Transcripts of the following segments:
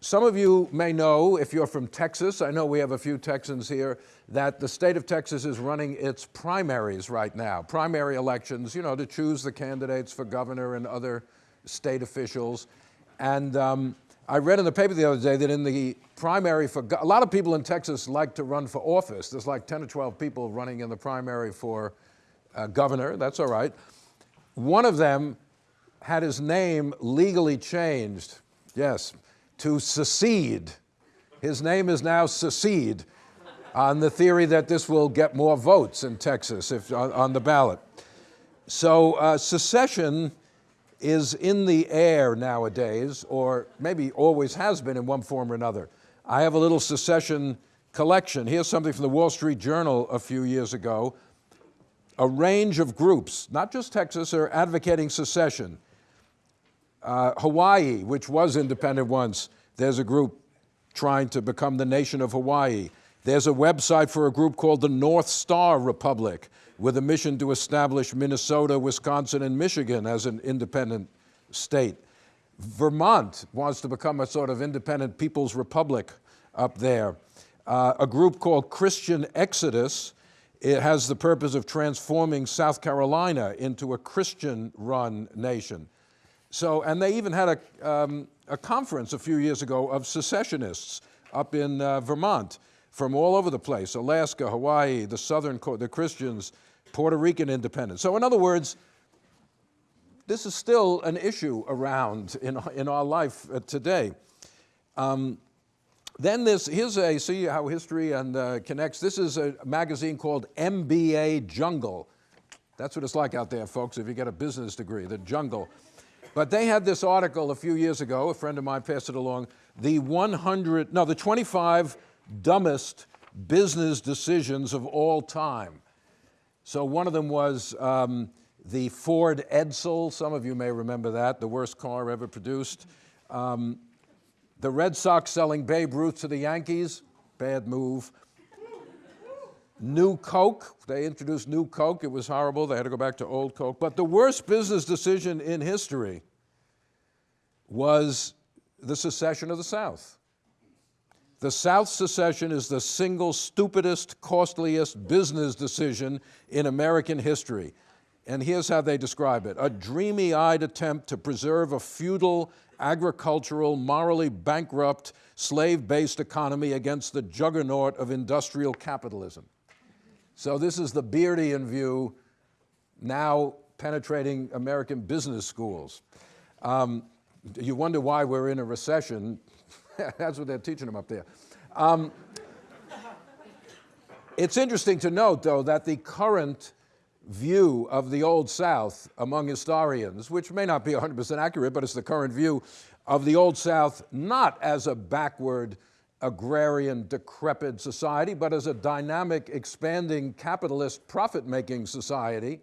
some of you may know, if you're from Texas, I know we have a few Texans here, that the state of Texas is running its primaries right now, primary elections, you know, to choose the candidates for governor and other state officials. And um, I read in the paper the other day that in the primary for, a lot of people in Texas like to run for office. There's like 10 or 12 people running in the primary for uh, governor, that's all right. One of them had his name legally changed, yes, to secede. His name is now secede on the theory that this will get more votes in Texas if, on, on the ballot. So uh, secession is in the air nowadays, or maybe always has been in one form or another. I have a little secession collection. Here's something from the Wall Street Journal a few years ago. A range of groups, not just Texas, are advocating secession. Uh, Hawaii, which was independent once, there's a group trying to become the nation of Hawaii. There's a website for a group called the North Star Republic with a mission to establish Minnesota, Wisconsin, and Michigan as an independent state. Vermont wants to become a sort of independent people's republic up there. Uh, a group called Christian Exodus, it has the purpose of transforming South Carolina into a Christian-run nation. So, and they even had a, um, a conference a few years ago of secessionists up in uh, Vermont from all over the place, Alaska, Hawaii, the Southern, the Christians, Puerto Rican independence. So in other words, this is still an issue around in, in our life uh, today. Um, then this, here's a, see how history and uh, connects. This is a magazine called MBA Jungle. That's what it's like out there, folks, if you get a business degree, the jungle. But they had this article a few years ago, a friend of mine passed it along, the 100, no, the 25 dumbest business decisions of all time. So one of them was um, the Ford Edsel. Some of you may remember that, the worst car ever produced. Um, the Red Sox selling Babe Ruth to the Yankees, bad move. New Coke, they introduced New Coke. It was horrible. They had to go back to old Coke. But the worst business decision in history was the secession of the South. The South secession is the single stupidest, costliest business decision in American history. And here's how they describe it. A dreamy-eyed attempt to preserve a feudal, agricultural, morally bankrupt, slave-based economy against the juggernaut of industrial capitalism. So this is the Beardian view now penetrating American business schools. Um, you wonder why we're in a recession. That's what they're teaching them up there. Um, it's interesting to note, though, that the current view of the Old South among historians, which may not be 100% accurate, but it's the current view of the Old South not as a backward, agrarian, decrepit society, but as a dynamic, expanding, capitalist, profit-making society,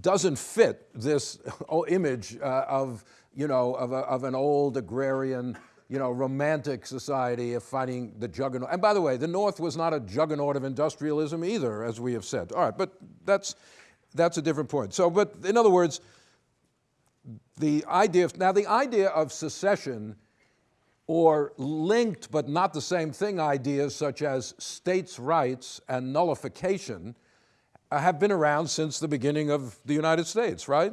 doesn't fit this image uh, of, you know, of, a, of an old agrarian, you know, romantic society of fighting the juggernaut. And by the way, the North was not a juggernaut of industrialism either, as we have said. All right, but that's, that's a different point. So, but in other words, the idea of, now the idea of secession or linked but not the same thing ideas such as states' rights and nullification uh, have been around since the beginning of the United States, right?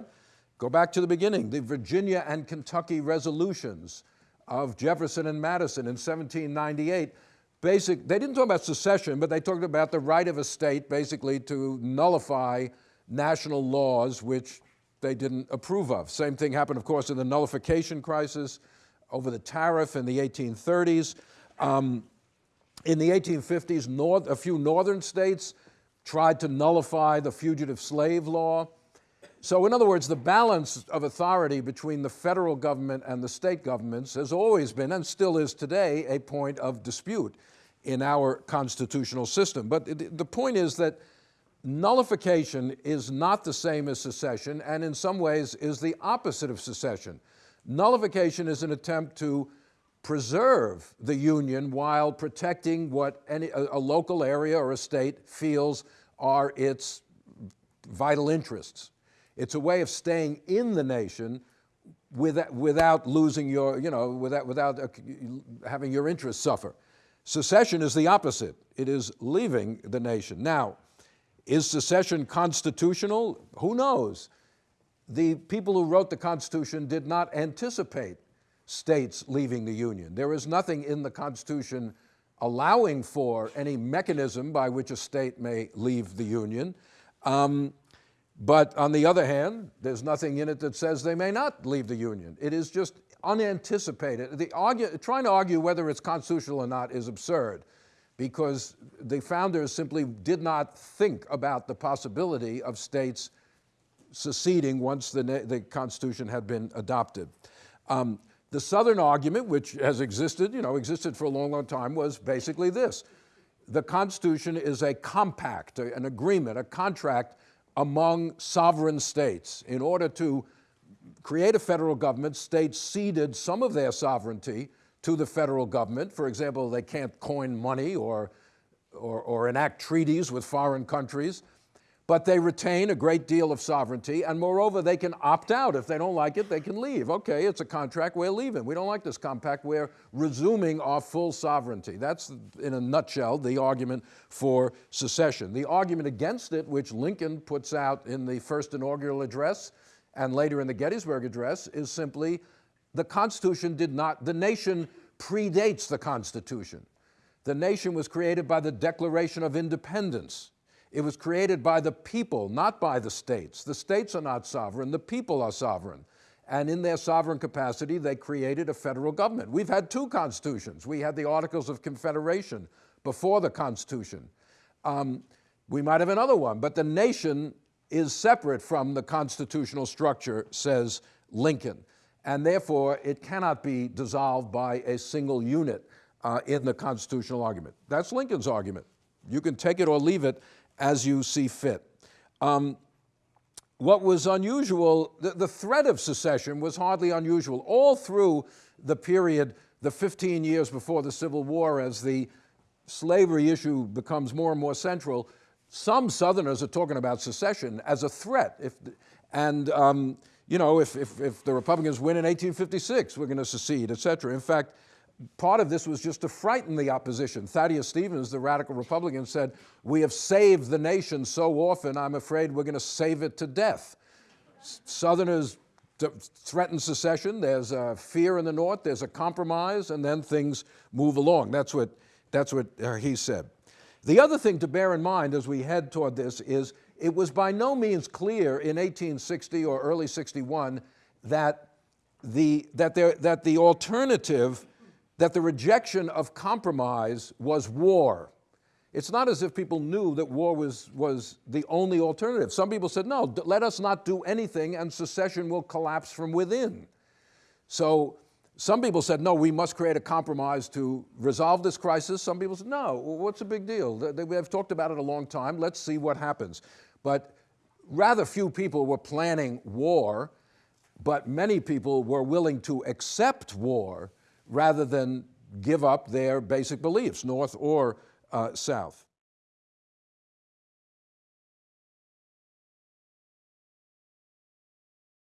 Go back to the beginning, the Virginia and Kentucky resolutions, of Jefferson and Madison in 1798, basic, they didn't talk about secession, but they talked about the right of a state basically to nullify national laws which they didn't approve of. Same thing happened, of course, in the nullification crisis over the tariff in the 1830s. Um, in the 1850s, north, a few northern states tried to nullify the fugitive slave law. So in other words, the balance of authority between the federal government and the state governments has always been, and still is today, a point of dispute in our constitutional system. But the point is that nullification is not the same as secession, and in some ways is the opposite of secession. Nullification is an attempt to preserve the Union while protecting what any, a, a local area or a state feels are its vital interests. It's a way of staying in the nation without, without losing your, you know, without, without uh, having your interests suffer. Secession is the opposite. It is leaving the nation. Now, is secession constitutional? Who knows? The people who wrote the Constitution did not anticipate states leaving the Union. There is nothing in the Constitution allowing for any mechanism by which a state may leave the Union. Um, but on the other hand, there's nothing in it that says they may not leave the Union. It is just unanticipated. The argue, trying to argue whether it's constitutional or not is absurd because the founders simply did not think about the possibility of states seceding once the, the Constitution had been adopted. Um, the Southern argument, which has existed, you know, existed for a long, long time, was basically this. The Constitution is a compact, an agreement, a contract among sovereign states. In order to create a federal government, states ceded some of their sovereignty to the federal government. For example, they can't coin money or, or, or enact treaties with foreign countries but they retain a great deal of sovereignty, and moreover, they can opt out. If they don't like it, they can leave. Okay, it's a contract, we're leaving. We don't like this compact, we're resuming our full sovereignty. That's, in a nutshell, the argument for secession. The argument against it, which Lincoln puts out in the first inaugural address and later in the Gettysburg Address, is simply the Constitution did not, the nation predates the Constitution. The nation was created by the Declaration of Independence. It was created by the people, not by the states. The states are not sovereign, the people are sovereign. And in their sovereign capacity, they created a federal government. We've had two constitutions. We had the Articles of Confederation before the Constitution. Um, we might have another one, but the nation is separate from the constitutional structure, says Lincoln. And therefore, it cannot be dissolved by a single unit uh, in the constitutional argument. That's Lincoln's argument. You can take it or leave it as you see fit. Um, what was unusual, the, the, threat of secession was hardly unusual. All through the period, the 15 years before the Civil War, as the slavery issue becomes more and more central, some Southerners are talking about secession as a threat. If, and, um, you know, if, if, if the Republicans win in 1856, we're going to secede, et cetera. In fact, part of this was just to frighten the opposition. Thaddeus Stevens, the radical Republican, said, we have saved the nation so often, I'm afraid we're going to save it to death. Southerners threaten secession, there's a fear in the North, there's a compromise, and then things move along. That's what, that's what uh, he said. The other thing to bear in mind as we head toward this is it was by no means clear in 1860 or early 61 that the, that, there, that the alternative that the rejection of compromise was war. It's not as if people knew that war was, was the only alternative. Some people said, no, let us not do anything and secession will collapse from within. So some people said, no, we must create a compromise to resolve this crisis. Some people said, no, what's the big deal? We have talked about it a long time. Let's see what happens. But rather few people were planning war, but many people were willing to accept war rather than give up their basic beliefs, North or uh, South.